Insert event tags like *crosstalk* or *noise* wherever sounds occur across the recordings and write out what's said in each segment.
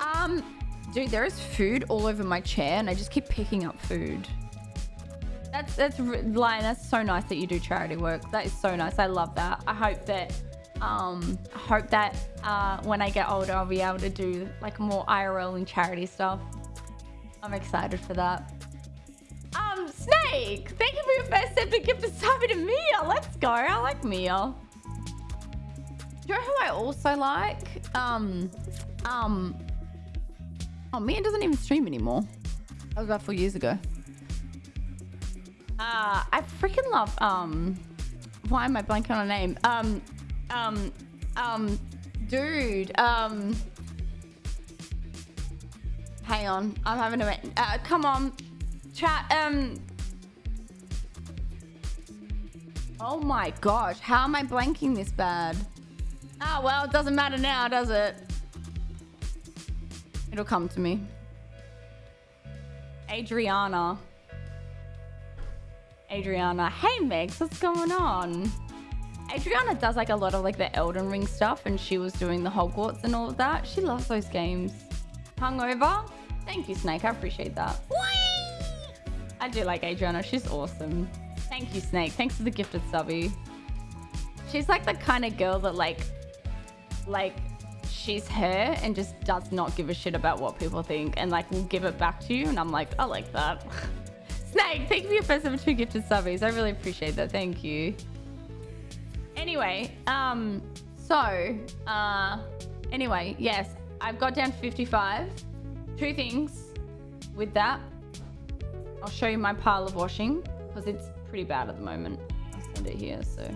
Um, dude, there is food all over my chair and I just keep picking up food. That's, that's, Lion, that's so nice that you do charity work. That is so nice. I love that. I hope that, um, I hope that, uh, when I get older, I'll be able to do like more IRL and charity stuff. I'm excited for that. Um, Snake, thank you for your first epic gift of sub to Mia. Let's go. I like Mia. Do you know who I also like? Um, um, oh, Mia doesn't even stream anymore. That was about four years ago. Uh, I freaking love, um, why am I blanking on a name? Um, um, um, dude, um, hang on. I'm having a, uh, come on, chat, um, oh my gosh, how am I blanking this bad? Ah, oh, well, it doesn't matter now, does it? It'll come to me. Adriana. Adriana. Hey, Megs, what's going on? Adriana does like a lot of like the Elden Ring stuff and she was doing the Hogwarts and all of that. She loves those games. Hungover? Thank you, Snake. I appreciate that. Whee! I do like Adriana. She's awesome. Thank you, Snake. Thanks for the gifted subby. She's like the kind of girl that like like she's her and just does not give a shit about what people think and like will give it back to you. And I'm like I like that. *laughs* Snake thank you for your first two gifted subbies. I really appreciate that. Thank you. Anyway um so uh anyway yes I've got down to 55 two things with that. I'll show you my pile of washing because it's pretty bad at the moment. I'll send it here so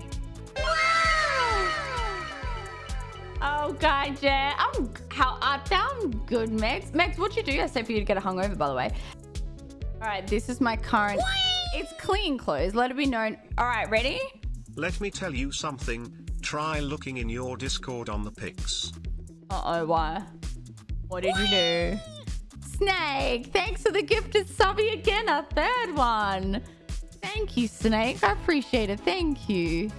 Oh god, yeah. I'm how art thou? good, Megs. Megs, what'd you do yesterday for you to get a hungover, by the way? All right, this is my current. It's clean clothes. Let it be known. All right, ready? Let me tell you something. Try looking in your Discord on the pics. Uh oh, why? What did you do? Snake, thanks for the gifted subby again, a third one. Thank you, Snake. I appreciate it. Thank you.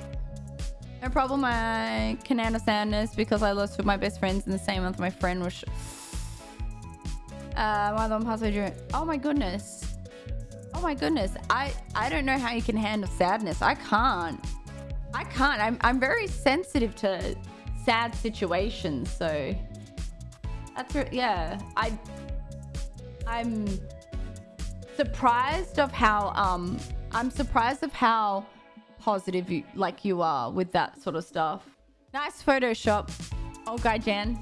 No problem. I can understand this because I lost of my best friends in the same month my friend was... Uh, my long passage. Oh my goodness. Oh my goodness. I, I don't know how you can handle sadness. I can't. I can't. I'm, I'm very sensitive to sad situations. So that's, yeah. I, I'm surprised of how, um, I'm surprised of how positive you, like you are with that sort of stuff. Nice Photoshop. Oh, guy Jan.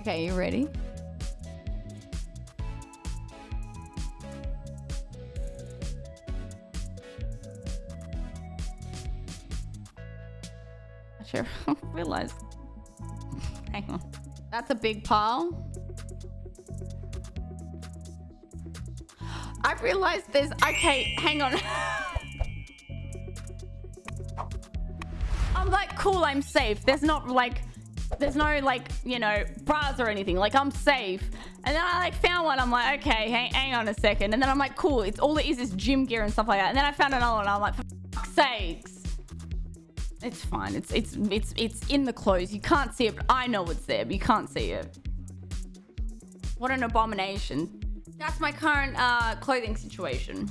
Okay, you ready? *laughs* I sure realized. Hang on. That's a big pile. I've realized there's... Okay, hang on. I'm like, cool, I'm safe. There's not like... There's no like, you know, bras or anything. Like, I'm safe. And then I like found one. I'm like, okay, hang, hang on a second. And then I'm like, cool. It's all it is is gym gear and stuff like that. And then I found another one. I'm like, for fuck's sakes. It's fine. It's it's it's it's in the clothes. You can't see it, but I know it's there, but you can't see it. What an abomination. That's my current uh, clothing situation.